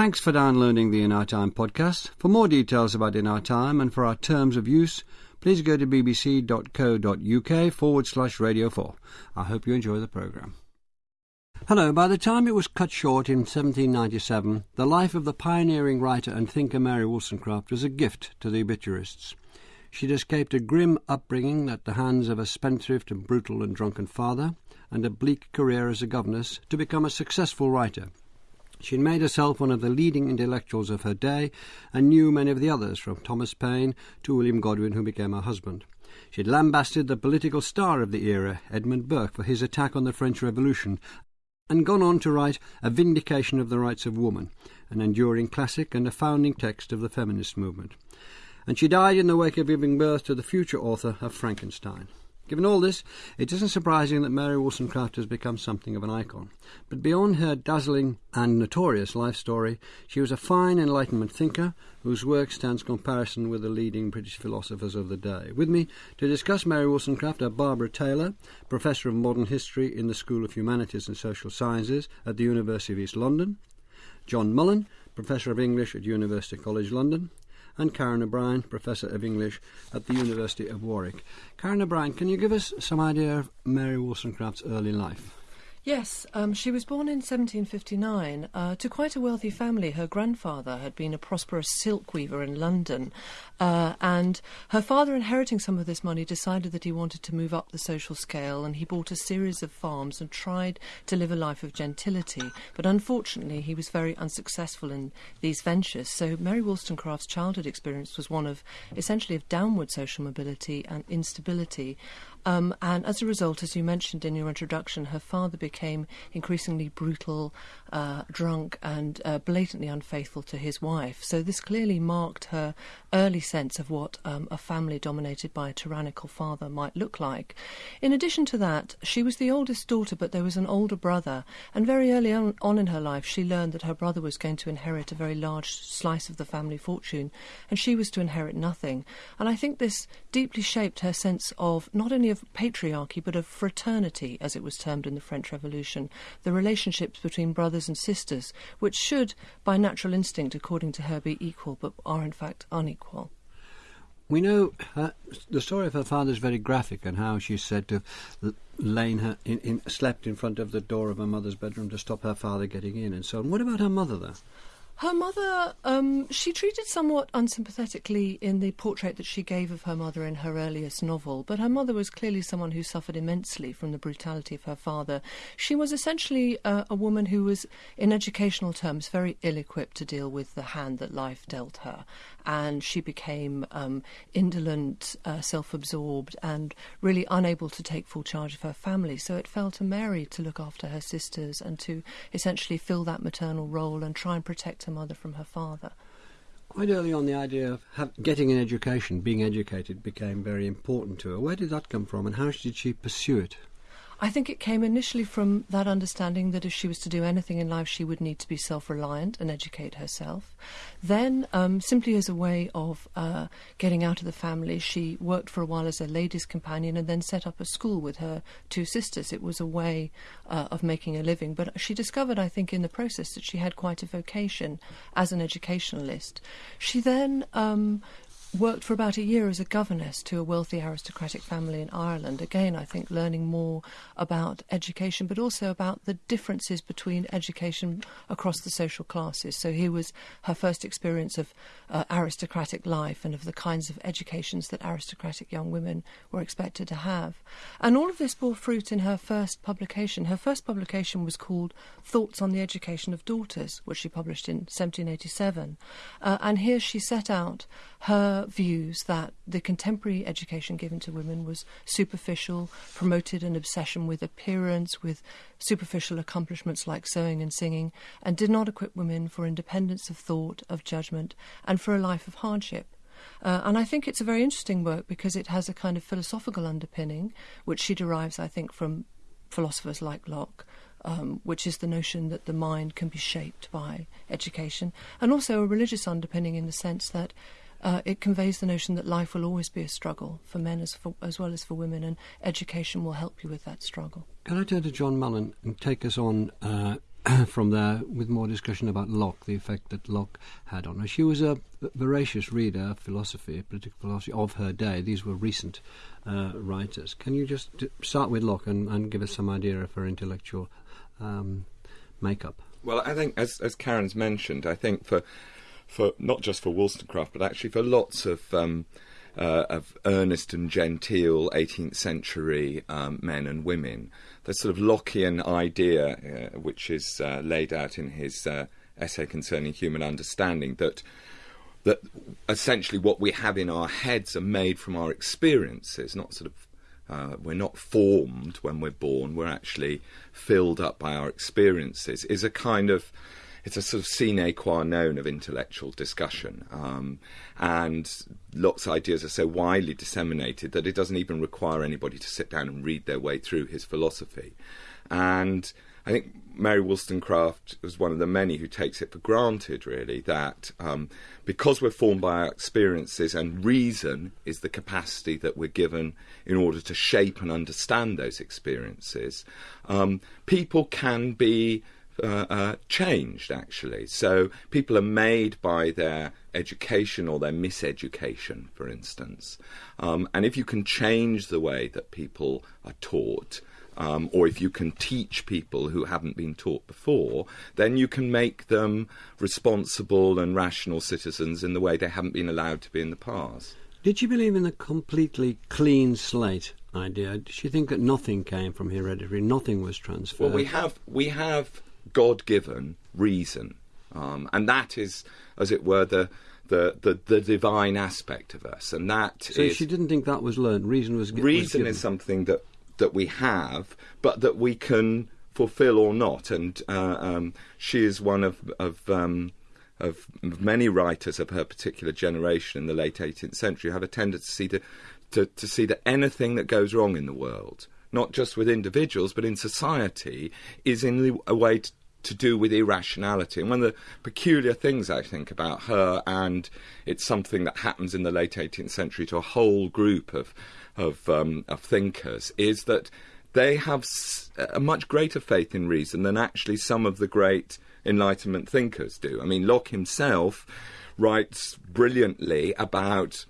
Thanks for downloading the In Our Time podcast. For more details about In Our Time and for our terms of use, please go to bbc.co.uk forward slash radio 4. I hope you enjoy the programme. Hello, by the time it was cut short in 1797, the life of the pioneering writer and thinker Mary Wollstonecraft was a gift to the obituarists. She'd escaped a grim upbringing at the hands of a spendthrift and brutal and drunken father, and a bleak career as a governess, to become a successful writer. She had made herself one of the leading intellectuals of her day and knew many of the others, from Thomas Paine to William Godwin, who became her husband. She had lambasted the political star of the era, Edmund Burke, for his attack on the French Revolution, and gone on to write A Vindication of the Rights of Woman, an enduring classic and a founding text of the feminist movement. And she died in the wake of giving birth to the future author of Frankenstein. Given all this, it isn't surprising that Mary Wollstonecraft has become something of an icon. But beyond her dazzling and notorious life story, she was a fine Enlightenment thinker whose work stands comparison with the leading British philosophers of the day. With me to discuss Mary Wollstonecraft are Barbara Taylor, Professor of Modern History in the School of Humanities and Social Sciences at the University of East London, John Mullan, Professor of English at University College London, and Karen O'Brien, Professor of English at the University of Warwick. Karen O'Brien, can you give us some idea of Mary Wollstonecraft's early life? Yes, um, she was born in 1759 uh, to quite a wealthy family. Her grandfather had been a prosperous silk weaver in London, uh, and her father, inheriting some of this money, decided that he wanted to move up the social scale, and he bought a series of farms and tried to live a life of gentility. But unfortunately, he was very unsuccessful in these ventures. So Mary Wollstonecraft's childhood experience was one of essentially of downward social mobility and instability. Um, and as a result, as you mentioned in your introduction, her father became increasingly brutal, uh, drunk, and uh, blatantly unfaithful to his wife. So this clearly marked her early sense of what um, a family dominated by a tyrannical father might look like. In addition to that, she was the oldest daughter, but there was an older brother, and very early on, on in her life, she learned that her brother was going to inherit a very large slice of the family fortune, and she was to inherit nothing. And I think this deeply shaped her sense of not only of patriarchy, but of fraternity, as it was termed in the French Revolution, the relationships between brothers and sisters, which should, by natural instinct, according to her, be equal, but are in fact unequal. We know the story of her father is very graphic and how she's said to have lain her in, in, slept in front of the door of her mother's bedroom to stop her father getting in and so on. What about her mother, though? Her mother, um, she treated somewhat unsympathetically in the portrait that she gave of her mother in her earliest novel, but her mother was clearly someone who suffered immensely from the brutality of her father. She was essentially uh, a woman who was, in educational terms, very ill equipped to deal with the hand that life dealt her, and she became um, indolent, uh, self absorbed, and really unable to take full charge of her family. So it fell to Mary to look after her sisters and to essentially fill that maternal role and try and protect her her mother from her father. Quite early on, the idea of have, getting an education, being educated, became very important to her. Where did that come from, and how did she pursue it? I think it came initially from that understanding that if she was to do anything in life, she would need to be self reliant and educate herself. Then, um, simply as a way of uh, getting out of the family, she worked for a while as a lady's companion and then set up a school with her two sisters. It was a way uh, of making a living. But she discovered, I think, in the process that she had quite a vocation as an educationalist. She then um, worked for about a year as a governess to a wealthy aristocratic family in Ireland. Again, I think learning more about education, but also about the differences between education across the social classes. So here was her first experience of uh, aristocratic life and of the kinds of educations that aristocratic young women were expected to have. And all of this bore fruit in her first publication. Her first publication was called Thoughts on the Education of Daughters, which she published in 1787. Uh, and here she set out her views that the contemporary education given to women was superficial, promoted an obsession with appearance, with superficial accomplishments like sewing and singing, and did not equip women for independence of thought, of judgment, and for a life of hardship. Uh, and I think it's a very interesting work because it has a kind of philosophical underpinning, which she derives, I think, from philosophers like Locke, um, which is the notion that the mind can be shaped by education, and also a religious underpinning in the sense that uh, it conveys the notion that life will always be a struggle for men as, for, as well as for women, and education will help you with that struggle. Can I turn to John Mullan and take us on uh, from there with more discussion about Locke, the effect that Locke had on her. She was a voracious reader of philosophy, political philosophy of her day. These were recent uh, writers. Can you just start with Locke and, and, give us some idea of her intellectual um, makeup? Well, I think, as, as Karen's mentioned, I think for for not just for Wollstonecraft, but actually for lots of um, uh, of earnest and genteel 18th century um, men and women. The sort of Lockean idea, uh, which is uh, laid out in his uh, essay concerning human understanding, that that essentially what we have in our heads are made from our experiences, not sort of uh, we're not formed when we're born, we're actually filled up by our experiences, is a kind of it's a sort of sine qua non of intellectual discussion. Um, and Locke's ideas are so widely disseminated that it doesn't even require anybody to sit down and read their way through his philosophy. And I think Mary Wollstonecraft was one of the many who takes it for granted, really, that um, because we're formed by our experiences and reason is the capacity that we're given in order to shape and understand those experiences, um, people can be uh, uh, changed actually. So people are made by their education or their miseducation, for instance. Um, and if you can change the way that people are taught, um, or if you can teach people who haven't been taught before, then you can make them responsible and rational citizens in the way they haven't been allowed to be in the past. Did you believe in the completely clean slate idea? Did she think that nothing came from hereditary, nothing was transferred? Well, we have we have God given reason. Um, and that is, as it were, the, the, the, the, divine aspect of us. And that so is, she didn't think that was learned. Reason was Reason was is something that, that we have, but that we can fulfill or not. And uh, um, she is one of, of um, of many writers of her particular generation in the late 18th century have a tendency to, to, to see that anything that goes wrong in the world, not just with individuals but in society, is in a way to, to do with irrationality. And one of the peculiar things I think about her, and it's something that happens in the late 18th century to a whole group of of, um, of thinkers, is that they have a much greater faith in reason than actually some of the great Enlightenment thinkers do. I mean, Locke himself writes brilliantly about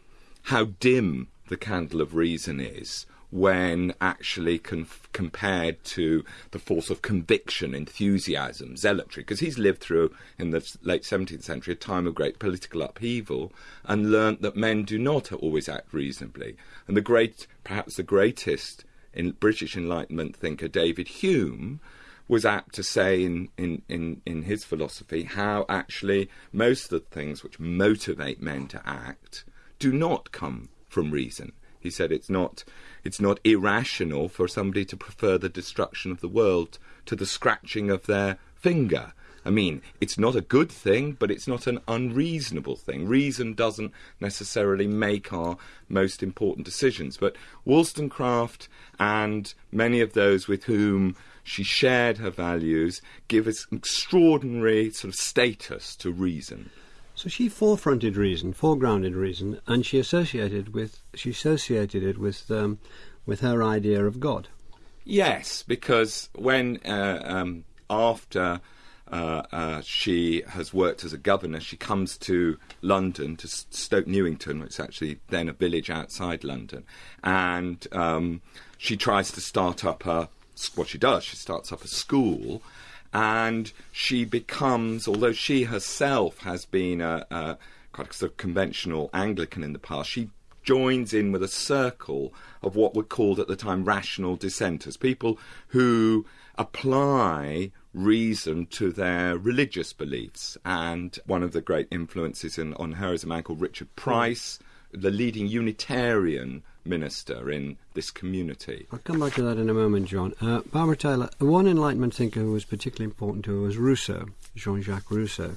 how dim the candle of reason is when actually conf- compared to the force of conviction, enthusiasm, zealotry, because he's lived through, in the late 17th century, a time of great political upheaval and learnt that men do not always act reasonably. And the great, perhaps the greatest in British Enlightenment thinker, David Hume, was apt to say in, in, in, in his philosophy how actually most of the things which motivate men to act do not come from reason. He said it's not it's not irrational for somebody to prefer the destruction of the world to the scratching of their finger. I mean, it's not a good thing, but it's not an unreasonable thing. Reason doesn't necessarily make our most important decisions. But Wollstonecraft and many of those with whom she shared her values give us extraordinary sort of status to reason. So she forefronted reason, foregrounded reason, and she associated with she associated it with um, with her idea of God. Yes, because when uh, um, after uh, uh, she has worked as a governor, she comes to London to Stoke Newington, which is actually then a village outside London, and um, she tries to start up a what she does. She starts up a school and she becomes, although she herself has been a, a quite a sort of conventional Anglican in the past, she joins in with a circle of what were called at the time rational dissenters, people who apply reason to their religious beliefs. And one of the great influences in, on her is a man called Richard Price, the leading Unitarian minister in this community. I'll come back to that in a moment, John. Uh, Barbara Taylor, one Enlightenment thinker who was particularly important to her was Rousseau, Jean Jacques Rousseau.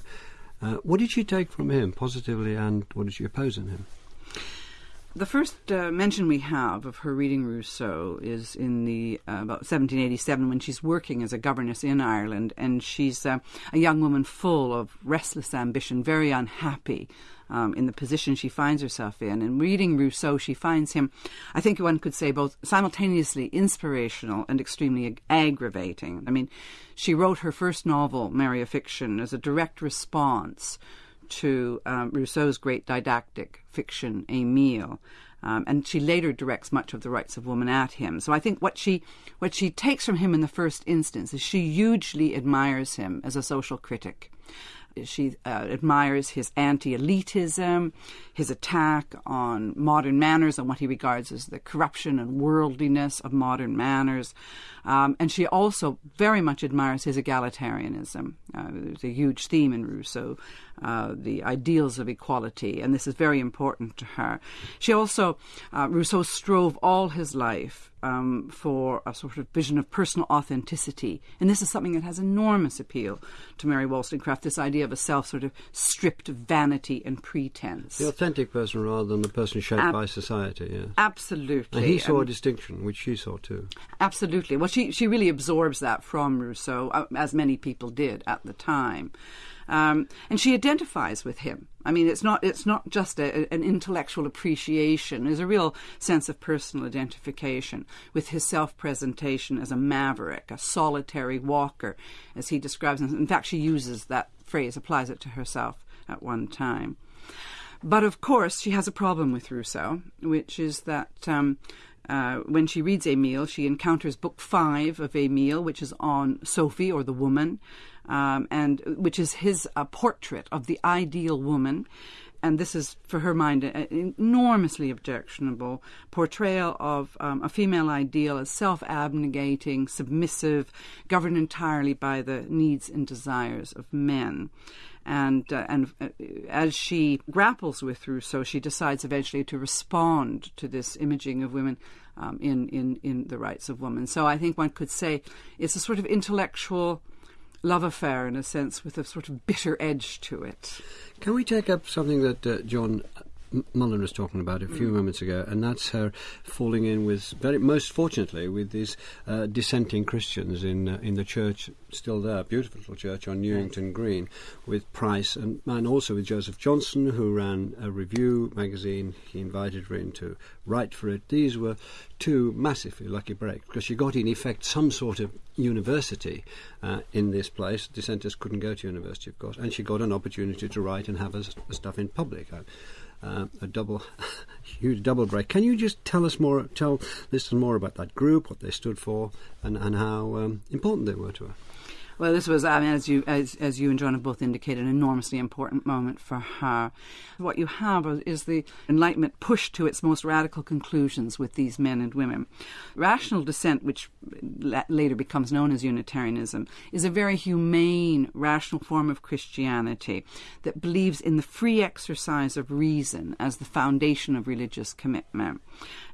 Uh, what did she take from him positively and what did she oppose in him? the first uh, mention we have of her reading Rousseau is in the uh, about 1787 when she's working as a governess in Ireland, and she's uh, a young woman full of restless ambition, very unhappy. Um, in the position she finds herself in. And reading Rousseau, she finds him, I think one could say, both simultaneously inspirational and extremely ag- aggravating. I mean, she wrote her first novel, Mary a Fiction, as a direct response to um, Rousseau's great didactic fiction, Emile. Um, and she later directs much of the rights of woman at him. So I think what she what she takes from him in the first instance is she hugely admires him as a social critic. She uh, admires his anti elitism, his attack on modern manners and what he regards as the corruption and worldliness of modern manners. Um, and she also very much admires his egalitarianism. Uh, there's a huge theme in Rousseau, uh, the ideals of equality, and this is very important to her. She also, uh, Rousseau strove all his life um, for a sort of vision of personal authenticity. And this is something that has enormous appeal to Mary Wollstonecraft this idea of a self sort of stripped of vanity and pretense. The authentic person rather than the person shaped Ab- by society, yes. Absolutely. And he saw um, a distinction, which she saw too. Absolutely. Well, she, she really absorbs that from Rousseau, uh, as many people did at the time. Um, and she identifies with him. I mean, it's not it's not just a, an intellectual appreciation. There's a real sense of personal identification with his self-presentation as a maverick, a solitary walker, as he describes. Him. In fact, she uses that phrase, applies it to herself at one time. But of course, she has a problem with Rousseau, which is that. Um, uh, when she reads Emile, she encounters book five of Emile, which is on Sophie or the woman, um, and which is his uh, portrait of the ideal woman. And this is, for her mind, an enormously objectionable portrayal of um, a female ideal as self abnegating, submissive, governed entirely by the needs and desires of men and uh, and uh, as she grapples with Rousseau, she decides eventually to respond to this imaging of women um, in in in the rights of women. So I think one could say it's a sort of intellectual love affair in a sense with a sort of bitter edge to it. Can we take up something that uh, John Mullan was talking about a few mm. moments ago, and that's her falling in with very most fortunately with these uh, dissenting Christians in uh, in the church still there, beautiful little church on Newington. Green, with Price and and also with Joseph Johnson, who ran a review magazine. He invited her in to write for it. These were two massively lucky breaks because she got in effect some sort of university uh, in this place. Dissenters couldn't go to university, of course, and she got an opportunity to write and have her stuff in public. Uh, uh, a double, huge double break. Can you just tell us more, tell listeners more about that group, what they stood for, and, and how um, important they were to her? Well, this was, I mean, as you as, as you and John have both indicated, an enormously important moment for her. What you have is the Enlightenment pushed to its most radical conclusions with these men and women. Rational dissent, which later becomes known as Unitarianism, is a very humane, rational form of Christianity that believes in the free exercise of reason as the foundation of religious commitment.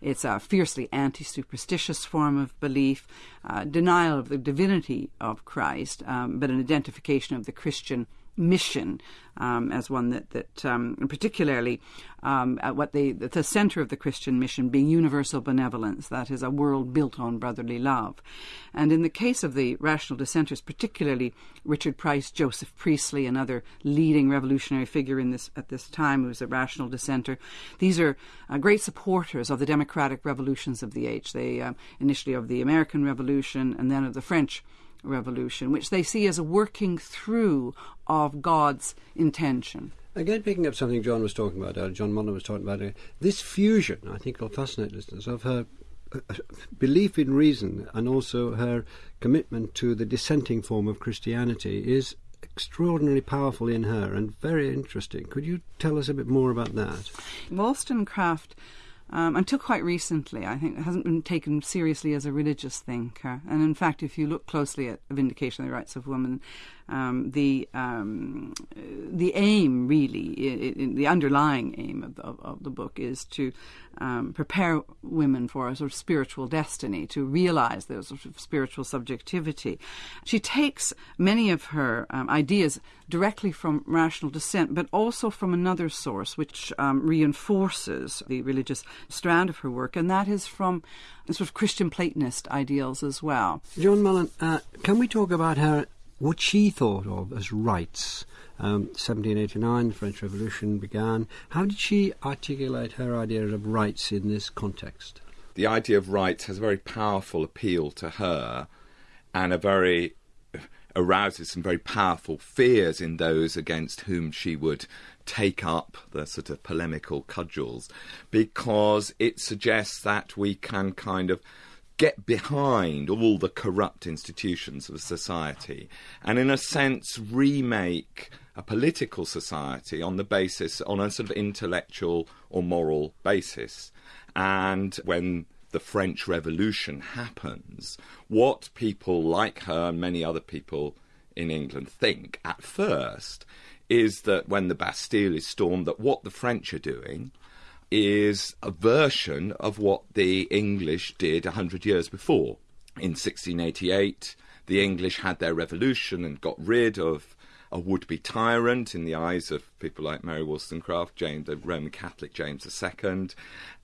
It's a fiercely anti superstitious form of belief, uh, denial of the divinity of Christ, um, but an identification of the Christian mission um, as one that, that um, particularly um, at what they, the center of the Christian mission being universal benevolence, that is, a world built on brotherly love. And in the case of the rational dissenters, particularly Richard Price, Joseph Priestley, another leading revolutionary figure in this at this time, who was a rational dissenter, these are uh, great supporters of the democratic revolutions of the age. They uh, initially of the American Revolution and then of the French revolution, which they see as a working through of God's intention. Again, picking up something John was talking about, uh, John Mullan was talking about, uh, this fusion, I think, will fascinate listeners, of her uh, belief in reason and also her commitment to the dissenting form of Christianity is extraordinarily powerful in her and very interesting. Could you tell us a bit more about that? Wollstonecraft um, until quite recently, I think, it hasn't been taken seriously as a religious thinker. And in fact, if you look closely at Vindication of the Rights of Women, um, the um, the aim really, the underlying aim of the, of the, book is to um, prepare women for a sort of spiritual destiny, to realize their sort of spiritual subjectivity. She takes many of her um, ideas directly from rational dissent, but also from another source which um, reinforces the religious strand of her work, and that is from sort of Christian Platonist ideals as well. John Mullan, uh, can we talk about her what she thought of as rights. Um, 1789, the French Revolution began. How did she articulate her idea of rights in this context? The idea of rights has a very powerful appeal to her and a very arouses some very powerful fears in those against whom she would take up the sort of polemical cudgels because it suggests that we can kind of get behind all the corrupt institutions of society and, in a sense, remake a political society on the basis, on a sort of intellectual or moral basis. And when the French Revolution happens, what people like her and many other people in England think at first is that when the Bastille is stormed, that what the French are doing is a version of what the English did a hundred years before. In 1688, the English had their revolution and got rid of a would-be tyrant in the eyes of people like Mary Wollstonecraft, James, the Roman Catholic James II,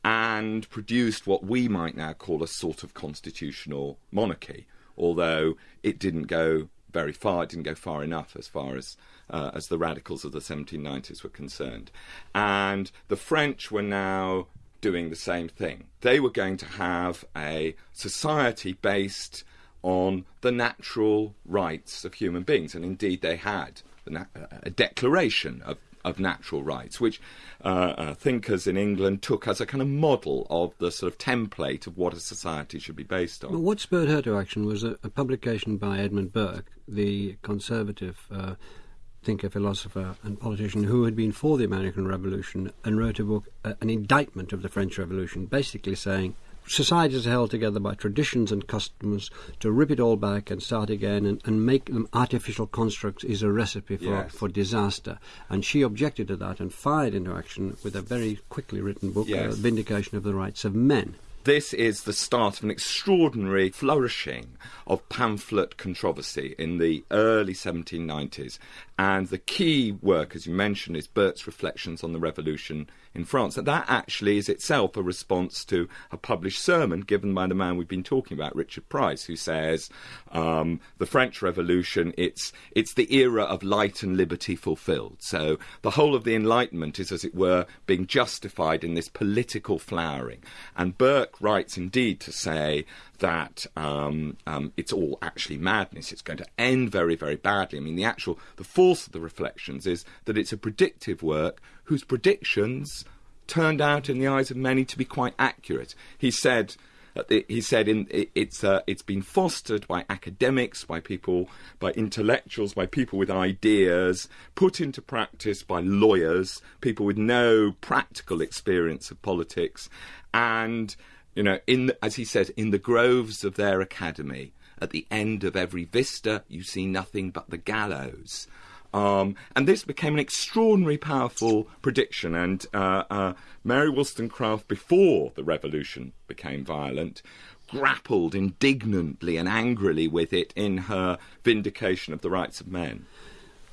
and produced what we might now call a sort of constitutional monarchy, although it didn't go very far, it didn't go far enough as far as uh, as the radicals of the 1790s were concerned. And the French were now doing the same thing. They were going to have a society based on the natural rights of human beings, and indeed they had a declaration of of natural rights, which uh, uh, thinkers in England took as a kind of model of the sort of template of what a society should be based on. Well, what spurred her to action was a, a publication by Edmund Burke, the conservative uh, thinker, philosopher, and politician who had been for the American Revolution and wrote a book, uh, an indictment of the French Revolution, basically saying societies are held together by traditions and customs. To rip it all back and start again and, and make them artificial constructs is a recipe for, yes. for disaster. And she objected to that and fired into action with a very quickly written book, uh, yes. uh, Vindication of the Rights of Men this is the start of an extraordinary flourishing of pamphlet controversy in the early 1790s. And the key work, as you mentioned, is Burke's Reflections on the Revolution in France. And that actually is itself a response to a published sermon given by the man we've been talking about, Richard Price, who says um, the French Revolution, it's, it's the era of light and liberty fulfilled. So the whole of the Enlightenment is, as it were, being justified in this political flowering. And Burke writes indeed to say that um, um, it's all actually madness. It's going to end very, very badly. I mean, the actual the force of the reflections is that it's a predictive work whose predictions turned out in the eyes of many to be quite accurate. He said. He said in, it's uh, it's been fostered by academics, by people, by intellectuals, by people with ideas, put into practice by lawyers, people with no practical experience of politics, and you know, in as he says, in the groves of their academy, at the end of every vista, you see nothing but the gallows. Um, and this became an extraordinarily powerful prediction. And uh, uh, Mary Wollstonecraft, before the revolution became violent, grappled indignantly and angrily with it in her vindication of the rights of men.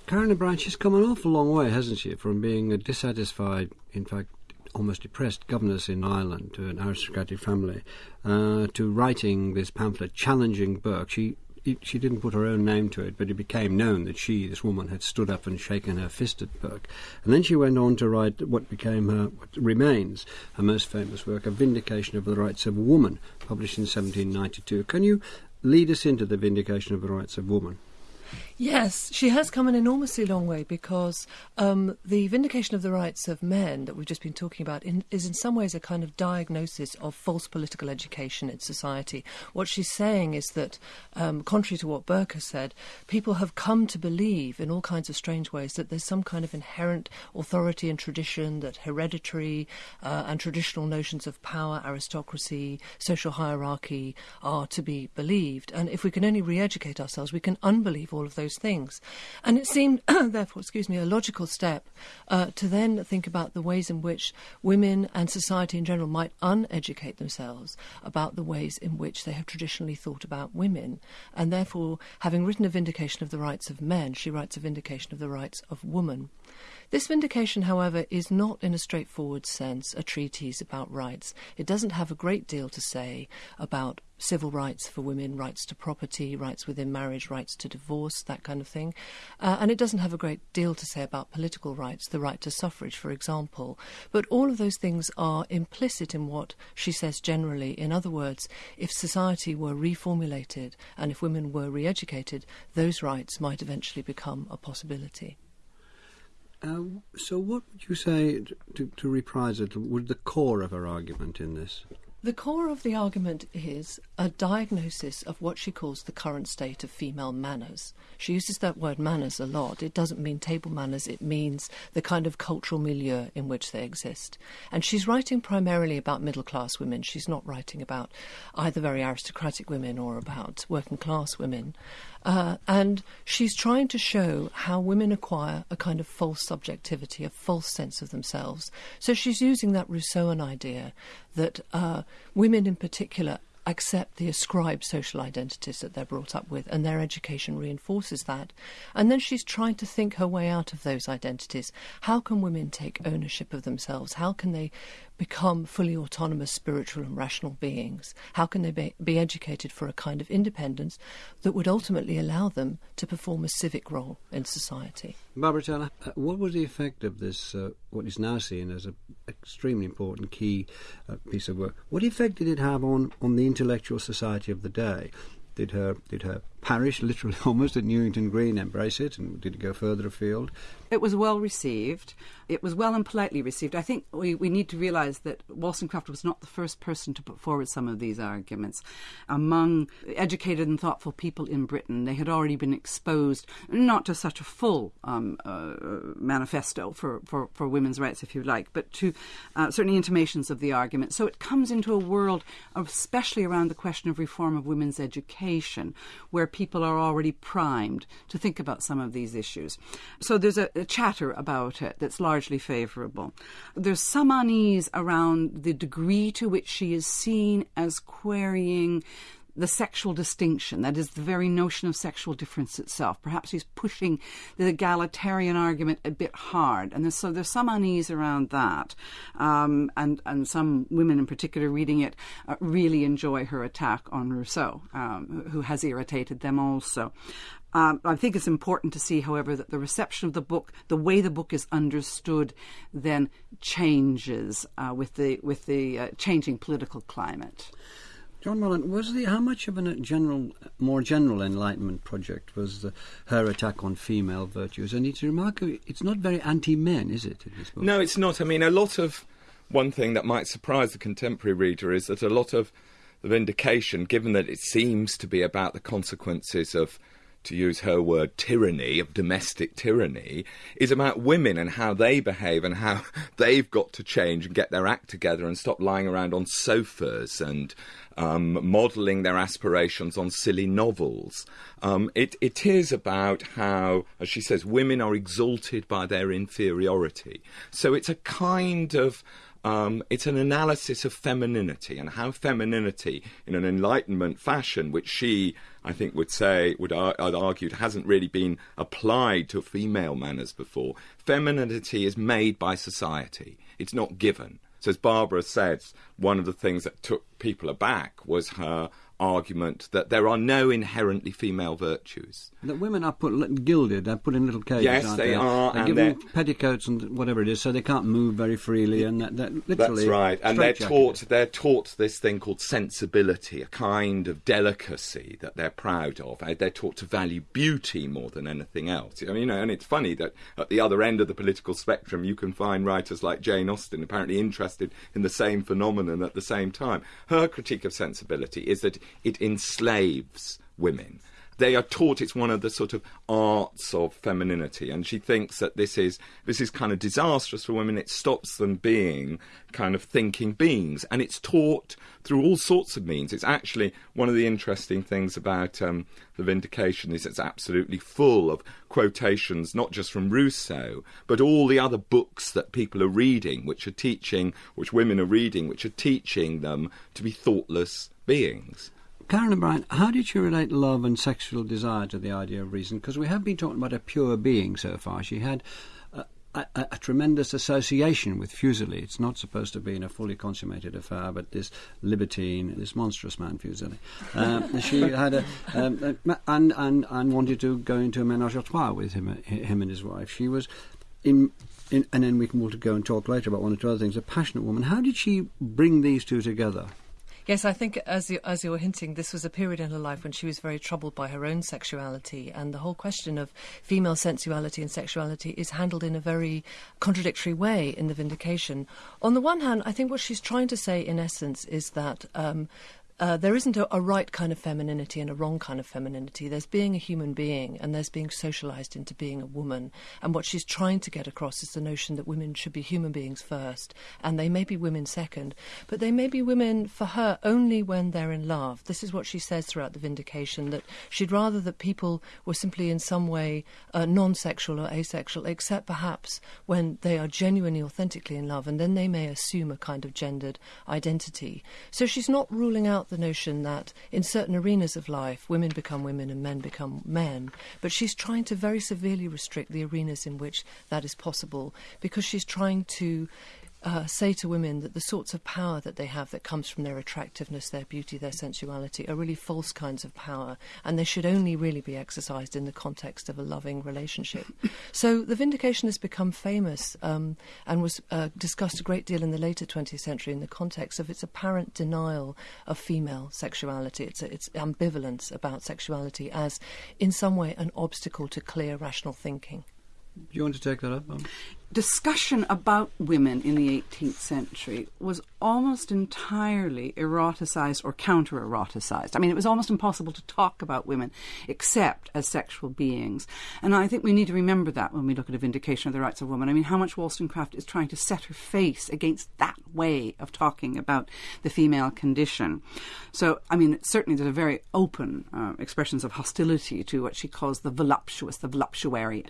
Karen O'Brien, she's come an awful long way, hasn't she, from being a dissatisfied, in fact, almost depressed governess in Ireland to an aristocratic family, uh, to writing this pamphlet challenging Burke. She she didn't put her own name to it, but it became known that she, this woman, had stood up and shaken her fist at Burke. And then she went on to write what became her, what remains her most famous work, A Vindication of the Rights of Woman, published in 1792. Can you lead us into the Vindication of the Rights of Woman? Yes, she has come an enormously long way because um, the vindication of the rights of men that we've just been talking about in, is in some ways a kind of diagnosis of false political education in society. What she's saying is that, um, contrary to what Burke has said, people have come to believe in all kinds of strange ways that there's some kind of inherent authority and tradition, that hereditary uh, and traditional notions of power, aristocracy, social hierarchy are to be believed. And if we can only re educate ourselves, we can unbelieve all of those things. And it seemed, therefore, excuse me, a logical step uh, to then think about the ways in which women and society in general might uneducate themselves about the ways in which they have traditionally thought about women. And therefore, having written a vindication of the rights of men, she writes a vindication of the rights of woman. This vindication, however, is not in a straightforward sense a treatise about rights. It doesn't have a great deal to say about civil rights for women, rights to property, rights within marriage, rights to divorce, that kind of thing. Uh, and it doesn't have a great deal to say about political rights, the right to suffrage, for example. But all of those things are implicit in what she says generally. In other words, if society were reformulated and if women were re educated, those rights might eventually become a possibility. Uh, so, what would you say, to, to reprise it, would the core of her argument in this? The core of the argument is a diagnosis of what she calls the current state of female manners. She uses that word manners a lot. It doesn't mean table manners, it means the kind of cultural milieu in which they exist. And she's writing primarily about middle class women. She's not writing about either very aristocratic women or about working class women. Uh, and she's trying to show how women acquire a kind of false subjectivity, a false sense of themselves. So she's using that Rousseauan idea that uh, women in particular accept the ascribed social identities that they're brought up with, and their education reinforces that. And then she's trying to think her way out of those identities. How can women take ownership of themselves? How can they become fully autonomous spiritual and rational beings? How can they be, be educated for a kind of independence that would ultimately allow them to perform a civic role in society? Barbara Taylor, uh, what was the effect of this, uh, what is now seen as an extremely important key uh, piece of work? What effect did it have on, on the intellectual society of the day? Did her did her parish, literally almost at Newington Green, embrace it, and did it go further afield? It was well received. It was well and politely received. I think we, we need to realise that Wollstonecraft was not the first person to put forward some of these arguments. Among educated and thoughtful people in Britain, they had already been exposed not to such a full um, uh, manifesto for, for, for women's rights, if you like, but to uh, certainly intimations of the argument. So it comes into a world, especially around the question of reform of women's education, where people are already primed to think about some of these issues. So there's a, a chatter about it that's largely favourable. There's some unease around the degree to which she is seen as querying the sexual distinction, that is, the very notion of sexual difference itself. Perhaps he's pushing the egalitarian argument a bit hard, and there's, so there's some unease around that. Um, and and some women, in particular, reading it, uh, really enjoy her attack on Rousseau, um, who has irritated them also. Um, I think it's important to see, however, that the reception of the book, the way the book is understood, then changes uh, with the with the uh, changing political climate. John Mullan, was the how much of a uh, general, uh, more general enlightenment project was the, her attack on female virtues? And it's remarkable; it's not very anti-men, is it? No, it's not. I mean, a lot of one thing that might surprise the contemporary reader is that a lot of the vindication, given that it seems to be about the consequences of to use her word, tyranny, of domestic tyranny, is about women and how they behave and how they've got to change and get their act together and stop lying around on sofas and um, modelling their aspirations on silly novels. Um, it, it is about how, as she says, women are exalted by their inferiority. So it's a kind of um, it's an analysis of femininity and how femininity, in an Enlightenment fashion, which she, I think, would say, would ar- argued, hasn't really been applied to female manners before. Femininity is made by society; it's not given. So, as Barbara says, one of the things that took people aback was her argument that there are no inherently female virtues. That women are put gilded, they're put in little cages. Yes, they, they, are. They and give them petticoats and whatever it is, so they can't move very freely, and that, that literally. That's right, and they're taught they're taught this thing called sensibility, a kind of delicacy that they're proud of. Uh, they're taught to value beauty more than anything else. I mean, you know, and it's funny that at the other end of the political spectrum, you can find writers like Jane Austen apparently interested in the same phenomenon at the same time. Her critique of sensibility is that it enslaves women. they are taught it's one of the sort of arts of femininity, and she thinks that this is this is kind of disastrous for women. It stops them being kind of thinking beings, and it's taught through all sorts of means. It's actually one of the interesting things about um, the Vindication is it's absolutely full of quotations, not just from Rousseau, but all the other books that people are reading, which are teaching, which women are reading, which are teaching them to be thoughtless beings. Karen O'Brien, how did you relate love and sexual desire to the idea of reason? Because we have been talking about a pure being so far. She had a, a, a, tremendous association with Fuseli. It's not supposed to be in a fully consummated affair, but this libertine, this monstrous man, Fuseli, uh, she had a, um, and, and, and wanted to go into a menage a trois with him, him and his wife. She was in in, and then we can go and talk later about one or two other things. A passionate woman. How did she bring these two together? Yes, I think as you, as you were hinting, this was a period in her life when she was very troubled by her own sexuality, and the whole question of female sensuality and sexuality is handled in a very contradictory way in the Vindication. On the one hand, I think what she's trying to say, in essence, is that um, uh, there isn't a, a, right kind of femininity and a wrong kind of femininity. There's being a human being and there's being socialized into being a woman. And what she's trying to get across is the notion that women should be human beings first and they may be women second, but they may be women for her only when they're in love. This is what she says throughout the vindication that she'd rather that people were simply in some way uh, non sexual or asexual, except perhaps when they are genuinely, authentically in love, and then they may assume a kind of gendered identity. So she's not ruling out the notion that in certain arenas of life, women become women and men become men. But she's trying to very severely restrict the arenas in which that is possible because she's trying to uh, say to women that the sorts of power that they have that comes from their attractiveness, their beauty, their sensuality are really false kinds of power, and they should only really be exercised in the context of a loving relationship. so the vindication has become famous um, and was uh, discussed a great deal in the later 20th century in the context of its apparent denial of female sexuality, its, its ambivalence about sexuality as, in some way, an obstacle to clear rational thinking. Do you want to take that up? Discussion about women in the 18th century was almost entirely eroticized or counter eroticized. I mean, it was almost impossible to talk about women except as sexual beings. And I think we need to remember that when we look at a vindication of the rights of women. I mean, how much Wollstonecraft is trying to set her face against that way of talking about the female condition. So, I mean, certainly there's a very open uh, expressions of hostility to what she calls the voluptuous, the voluptuary.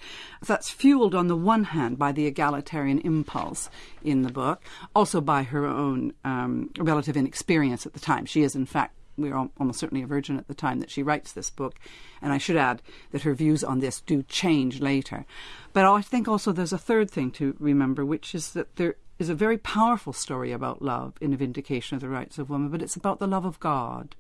That's fueled on the one hand by the egalitarian impulse in the book, also by her own um, relative inexperience at the time. She is, in fact, we are almost certainly a virgin at the time that she writes this book. And I should add that her views on this do change later. But I think also there's a third thing to remember, which is that there is a very powerful story about love in A Vindication of the Rights of Women, but it's about the love of God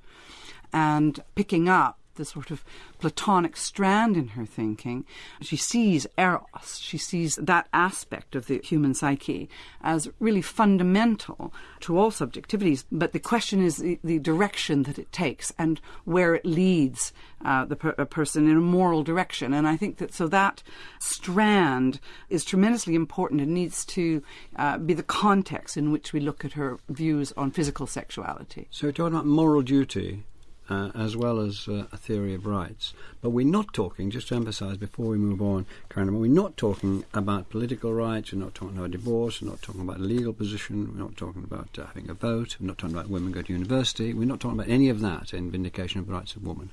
and picking up the sort of Platonic strand in her thinking. She sees eros, she sees that aspect of the human psyche as really fundamental to all subjectivities. But the question is the, the direction that it takes and where it leads uh, the per- person in a moral direction. And I think that so that strand is tremendously important and needs to uh, be the context in which we look at her views on physical sexuality. So, talking about moral duty uh, as well as uh, a theory of rights. But we're not talking, just to emphasise before we move on, Karen, we're not talking about political rights, we're not talking about divorce, we're not talking about a legal position, we're not talking about uh, having a vote, we're not talking about women go to university, we're not talking about any of that in Vindication of the Rights of Women.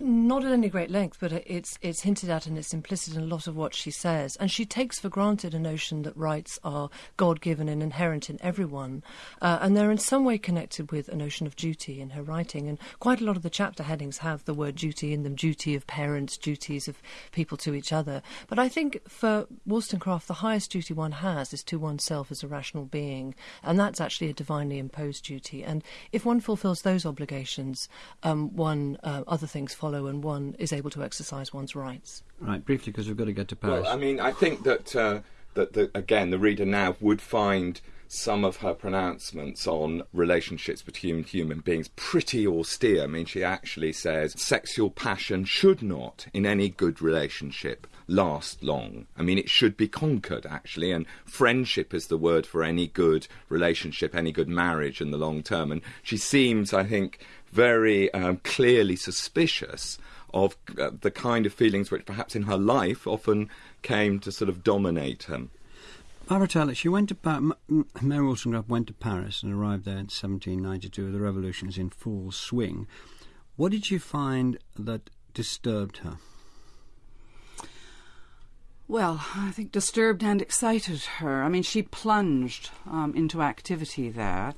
Not at any great length, but it's it's hinted at and it's implicit in a lot of what she says. And she takes for granted a notion that rights are God given and inherent in everyone. Uh, and they're in some way connected with a notion of duty in her writing. And quite a lot of the chapter headings have the word duty in them duty of parents, duties of people to each other. But I think for Wollstonecraft, the highest duty one has is to oneself as a rational being. And that's actually a divinely imposed duty. And if one fulfills those obligations, um, one, uh, other things follow follow and one is able to exercise one's rights. Right, briefly, because we've got to get to Paris. Well, I mean, I think that, uh, that the, again, the reader now would find some of her pronouncements on relationships between human beings pretty austere. I mean, she actually says sexual passion should not, in any good relationship, last long. I mean, it should be conquered, actually, and friendship is the word for any good relationship, any good marriage in the long term. And she seems, I think, very um, clearly suspicious of uh, the kind of feelings which perhaps in her life often came to sort of dominate him. Barbara Taylor, she went to pa- Mary Wollstonecraft went to Paris and arrived there in 1792. The revolution is in full swing. What did you find that disturbed her? Well, I think disturbed and excited her. I mean, she plunged um, into activity there.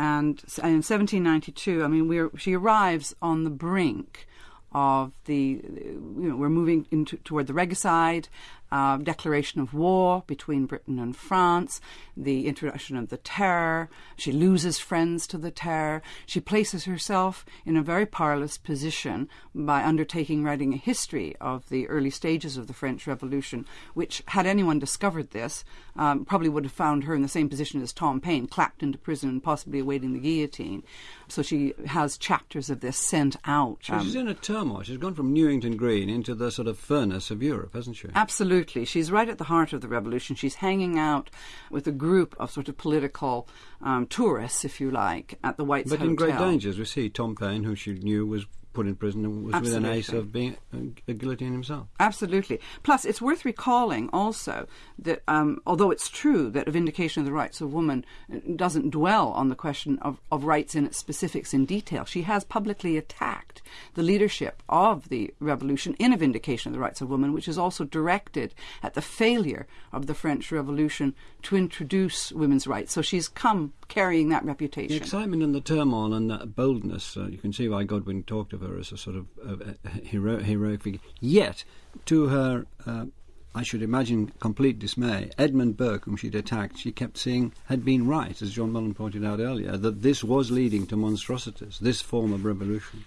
And in 1792, I mean, she arrives on the brink of the, you know, we're moving into toward the regicide, uh, declaration of war between Britain and France, the introduction of the terror. She loses friends to the terror. She places herself in a very powerless position by undertaking writing a history of the early stages of the French Revolution, which, had anyone discovered this, um, probably would have found her in the same position as Tom Paine, clapped into prison and possibly awaiting the guillotine. So she has chapters of this sent out. Um, she's in a turmoil. She's gone from Newington Green into the sort of furnace of Europe, hasn't she? Absolutely. Absolutely. She's right at the heart of the revolution. She's hanging out with a group of sort of political um, tourists, if you like, at the White's but Hotel. in great dangers. We see Tom Paine, who she knew was put in prison and was Absolutely. within ace of being a, a guillotine himself. Absolutely. Plus, it's worth recalling also that um, although it's true that a vindication of the rights of woman uh, doesn't dwell on the question of, of rights in its specifics in detail, she has publicly attacked the leadership of the revolution in a vindication of the rights of woman, which is also directed at the failure of the French Revolution to introduce women's rights. So she's come carrying that reputation. The excitement and the turmoil and that boldness, uh, you can see why Godwin talked of her as a sort of uh, hero, heroic figure. Yet, to her, uh, I should imagine, complete dismay, Edmund Burke, whom she'd attacked, she kept saying had been right, as John Mullan pointed out earlier, that this was leading to monstrosities, this form of revolution.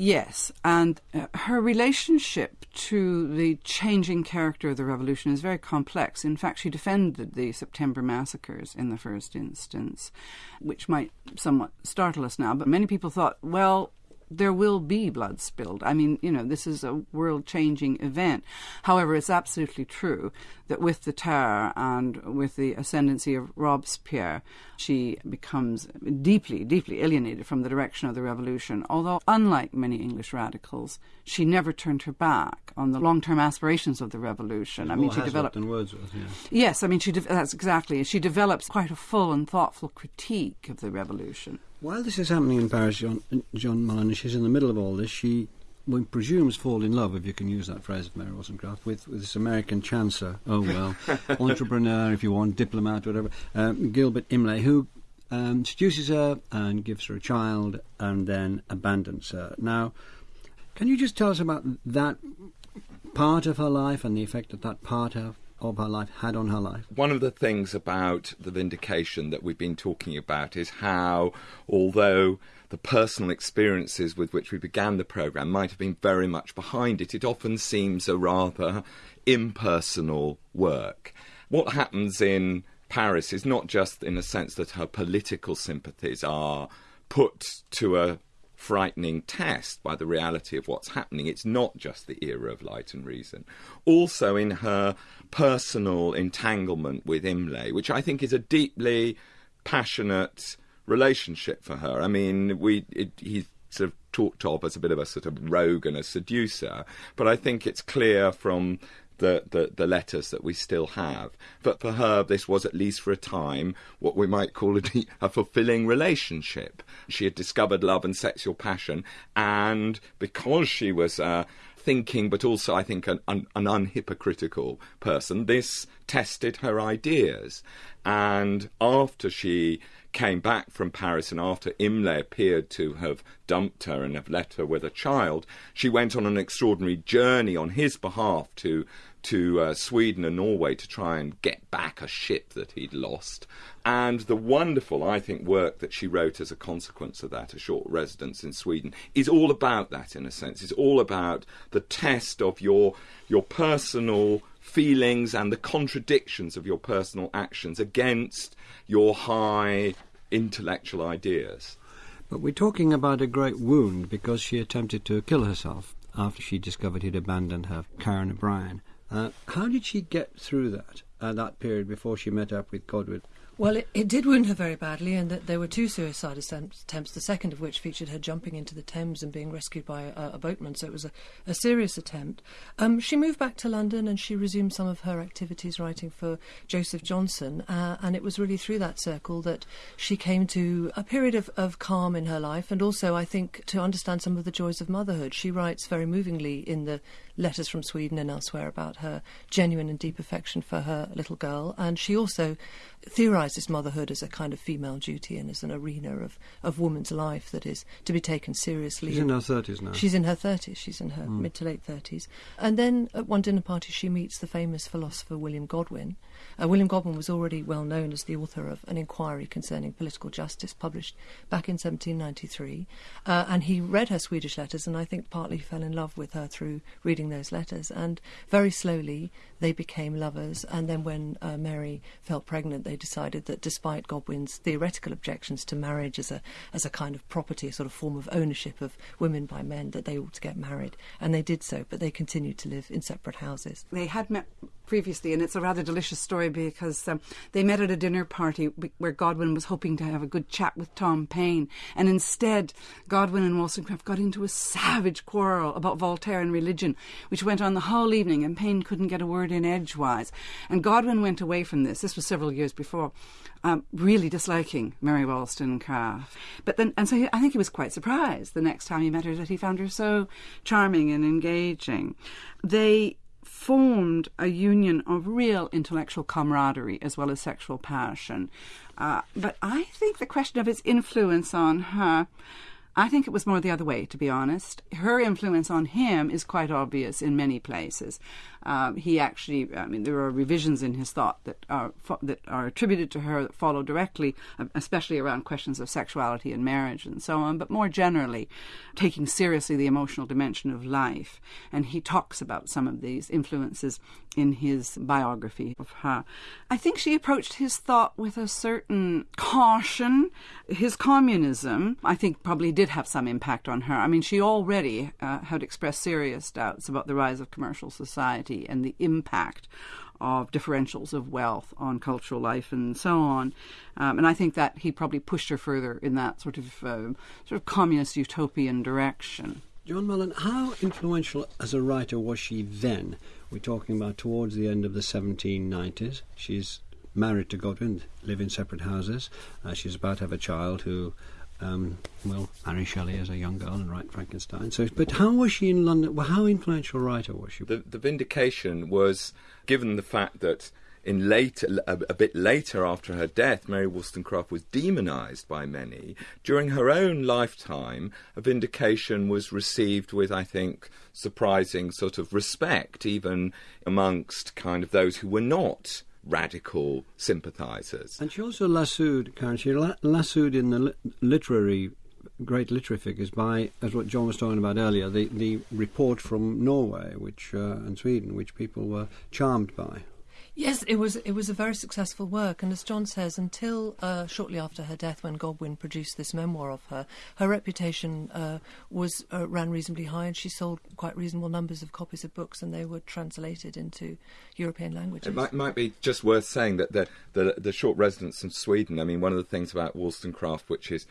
Yes, and uh, her relationship to the changing character of the revolution is very complex. In fact, she defended the September massacres in the first instance, which might somewhat startle us now, but many people thought, well, there will be blood spilled. I mean, you know, this is a world changing event. However, it's absolutely true that with the terror and with the ascendancy of Robespierre, she becomes deeply, deeply alienated from the direction of the revolution. Although, unlike many English radicals, she never turned her back on the long term aspirations of the revolution. I mean, she developed. Wordsworth, yeah. Yes, I mean, she de- that's exactly. She develops quite a full and thoughtful critique of the revolution. While this is happening in Paris, John, John Mullan, she's in the middle of all this, she one presumes fall in love, if you can use that phrase of Mary Wollstonecraft, with, with this American chancer, oh well, entrepreneur, if you want, diplomat, whatever, um, Gilbert Imlay, who um, seduces her and gives her a child and then abandons her. Now, can you just tell us about that part of her life and the effect that that part of of her life had on her life. One of the things about the vindication that we've been talking about is how, although the personal experiences with which we began the programme might have been very much behind it, it often seems a rather impersonal work. What happens in Paris is not just in a sense that her political sympathies are put to a frightening test by the reality of what's happening. It's not just the era of light and reason. Also, in her personal entanglement with Imlay, which I think is a deeply passionate relationship for her. I mean, we it, he's sort of talked of as a bit of a sort of rogue and a seducer, but I think it's clear from the, the, the, letters that we still have. But for her, this was at least for a time what we might call a, a, fulfilling relationship. She had discovered love and sexual passion, and because she was uh, thinking, but also I think an, an, an unhypocritical person, this tested her ideas. And after she came back from Paris and after Imlay appeared to have dumped her and have left her with a child, she went on an extraordinary journey on his behalf to to uh, Sweden and Norway to try and get back a ship that he'd lost. And the wonderful, I think, work that she wrote as a consequence of that, a short residence in Sweden, is all about that in a sense. It's all about the test of your your personal feelings and the contradictions of your personal actions against your high intellectual ideas. But we're talking about a great wound because she attempted to kill herself after she discovered he'd abandoned her, Karen O'Brien. Uh, how did she get through that? uh, that period before she met up with Godwin? Well, it, it did wound her very badly, and that there were two suicide attempts, the second of which featured her jumping into the Thames and being rescued by a, a boatman, so it was a, a serious attempt. Um, she moved back to London and she resumed some of her activities writing for Joseph Johnson, uh, and it was really through that circle that she came to a period of, of calm in her life, and also, I think, to understand some of the joys of motherhood. She writes very movingly in the letters from Sweden and elsewhere about her genuine and deep affection for her little girl, and she also theorises motherhood as a kind of female duty and as an arena of, of woman's life that is to be taken seriously. She's in her 30s now. She's in her 30s. She's in her mm. mid to late 30s. And then at one dinner party, she meets the famous philosopher William Godwin. Uh, William Godwin was already well known as the author of An Inquiry Concerning Political Justice, published back in 1793. Uh, and he read her Swedish letters and I think partly fell in love with her through reading those letters. And very slowly they became lovers. And then when uh, Mary fell pregnant, they decided that despite Godwin's theoretical objections to marriage as a as a kind of property, a sort of form of ownership of women by men, that they ought to get married, and they did so. But they continued to live in separate houses. They had met previously, and it's a rather delicious story because um, they met at a dinner party where Godwin was hoping to have a good chat with Tom Paine, and instead Godwin and Wollstonecraft got into a savage quarrel about Voltaire and religion, which went on the whole evening, and Paine couldn't get a word in edgewise. And Godwin went away from this. This was several years before, um, really disliking Mary Wollstonecraft. But then, and so he, I think he was quite surprised the next time he met her that he found her so charming and engaging. They formed a union of real intellectual camaraderie as well as sexual passion. Uh, but I think the question of his influence on her I think it was more the other way, to be honest. Her influence on him is quite obvious in many places. Um, he actually, I mean, there are revisions in his thought that are that are attributed to her that follow directly, um, especially around questions of sexuality and marriage and so on. But more generally, taking seriously the emotional dimension of life, and he talks about some of these influences in his biography of her. I think she approached his thought with a certain caution. His communism, I think, probably did have some impact on her. I mean, she already uh, had expressed serious doubts about the rise of commercial society and the impact of differentials of wealth on cultural life and so on. Um, and I think that he probably pushed her further in that sort of uh, sort of communist utopian direction. John Mullan, how influential as a writer was she then? We're talking about towards the end of the 1790s. She's married to Godwin, live in separate houses. Uh, she's about to have a child who um, well, Mary Shelley as a young girl and write Frankenstein. So, but how was she in London? Well, how influential writer was she? The, the vindication was given the fact that in later, a, a, bit later after her death, Mary Wollstonecraft was demonized by many. During her own lifetime, a vindication was received with, I think, surprising sort of respect, even amongst kind of those who were not radical sympathisers. And she also lassoed, Karen, she lassoed in the li- literary great literary figures by, as what John was talking about earlier, the, the report from Norway which uh, and Sweden, which people were charmed by. Yes, it was it was a very successful work, and as John says, until uh, shortly after her death, when Godwin produced this memoir of her, her reputation uh, was uh, ran reasonably high, and she sold quite reasonable numbers of copies of books, and they were translated into European languages. It might, might be just worth saying that the, the the short residence in Sweden. I mean, one of the things about Wollstonecraft, which is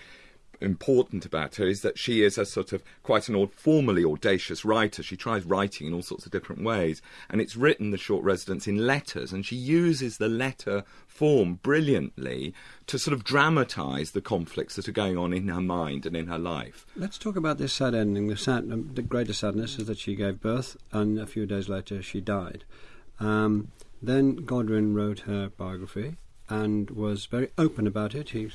important about her is that she is a sort of quite an formally audacious writer. She tries writing in all sorts of different ways, and it's written the short residence in letters, and she uses the letter form brilliantly to sort of dramatise the conflicts that are going on in her mind and in her life. Let's talk about this sad ending. The, sad, um, the greatest sadness is that she gave birth, and a few days later she died. Um, then Godwin wrote her biography and was very open about it. He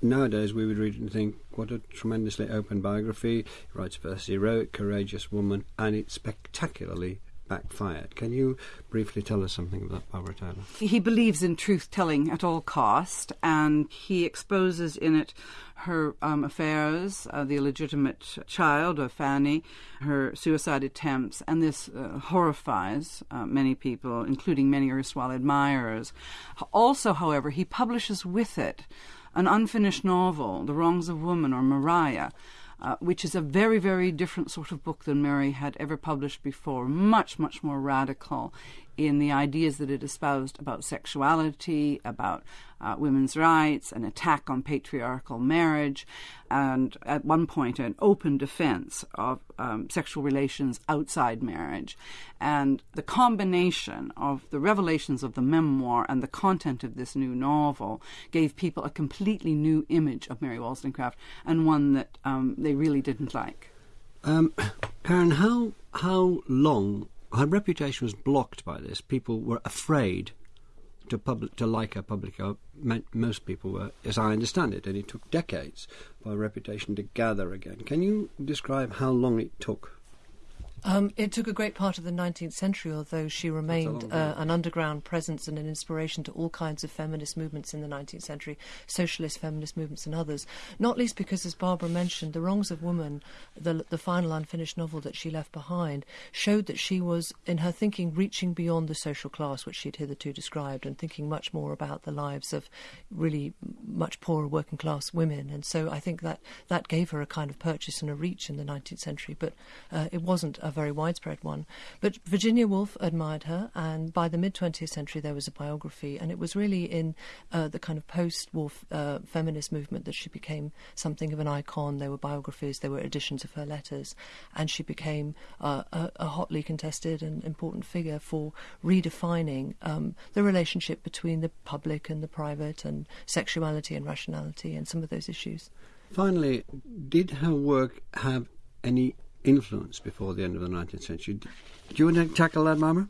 nowadays we would read and think, what a tremendously open biography. He writes first heroic, courageous woman, and it's spectacularly backfired. Can you briefly tell us something about Barbara Taylor? He believes in truth telling at all cost, and he exposes in it her um, affairs, uh, the illegitimate child of Fanny, her suicide attempts, and this uh, horrifies uh, many people, including many erstwhile admirers. Also, however, he publishes with it an unfinished novel, The Wrongs of Woman or Maria, uh, which is a very, very different sort of book than Mary had ever published before, much, much more radical in the ideas that it espoused about sexuality, about uh, women's rights, an attack on patriarchal marriage, and at one point an open defense of um, sexual relations outside marriage. And the combination of the revelations of the memoir and the content of this new novel gave people a completely new image of Mary Wollstonecraft and one that um, they really didn't like. Um, Karen, how how long her reputation was blocked by this? People were afraid to public to like her publicly. Uh, most people were, as I understand it, and it took decades for her reputation to gather again. Can you describe how long it took? Um, it took a great part of the 19th century, although she remained uh, an underground presence and an inspiration to all kinds of feminist movements in the 19th century, socialist feminist movements and others. Not least because, as Barbara mentioned, The Wrongs of Woman, the, the final unfinished novel that she left behind, showed that she was, in her thinking, reaching beyond the social class which she had hitherto described and thinking much more about the lives of really much poorer working class women. And so I think that that gave her a kind of purchase and a reach in the 19th century, but uh, it wasn't a very widespread one. But Virginia Woolf admired her, and by the mid 20th century there was a biography, and it was really in uh, the kind of post war uh, feminist movement that she became something of an icon. There were biographies, there were editions of her letters, and she became uh, a, a, hotly contested and important figure for redefining um, the relationship between the public and the private, and sexuality and rationality, and some of those issues. Finally, did her work have any influence before the end of the 19th century. Do you want to tackle that, Barbara?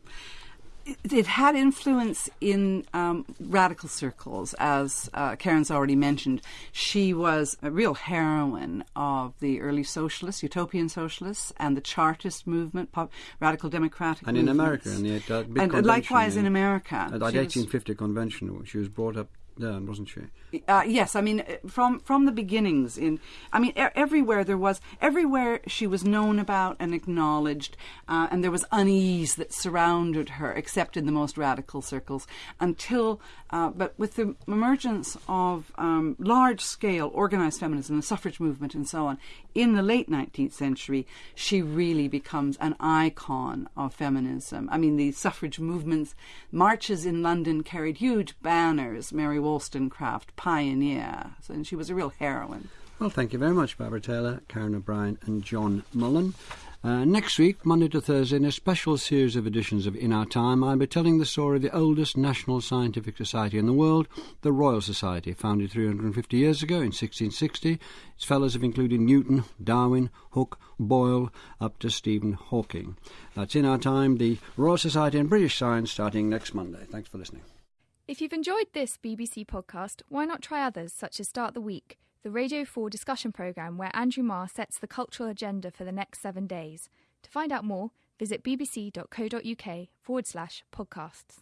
it had influence in um, radical circles, as uh, Karen's already mentioned. She was a real heroine of the early socialists, utopian socialists, and the Chartist movement, pop, radical democratic and movements. in America, in the uh, and likewise in, in America. At the 1850 convention, she was brought up down, wasn't she? Uh, yes, I mean from from the beginnings. In I mean er- everywhere there was everywhere she was known about and acknowledged, uh, and there was unease that surrounded her, except in the most radical circles. Until, uh, but with the emergence of um, large scale organized feminism, the suffrage movement, and so on, in the late 19th century, she really becomes an icon of feminism. I mean, the suffrage movements, marches in London carried huge banners, Mary Wollstonecraft, pioneer. and she was a real heroine. Well, thank you very much, Barbara Taylor, Karen O'Brien, and John Mullan. Uh, next week, Monday to Thursday, in a special series of editions of In Our Time, I'll be telling the story of the oldest national scientific society in the world, the Royal Society, founded 350 years ago in 1660. Its fellows have included Newton, Darwin, Hooke, Boyle, up to Stephen Hawking. That's In Our Time, the Royal Society and British Science, starting next Monday. Thanks for listening. If you've enjoyed this BBC podcast, why not try others such as Start the Week? the Radio 4 discussion programme where Andrew Marr sets the cultural agenda for the next seven days. To find out more, visit bbc.co.uk forward slash podcasts.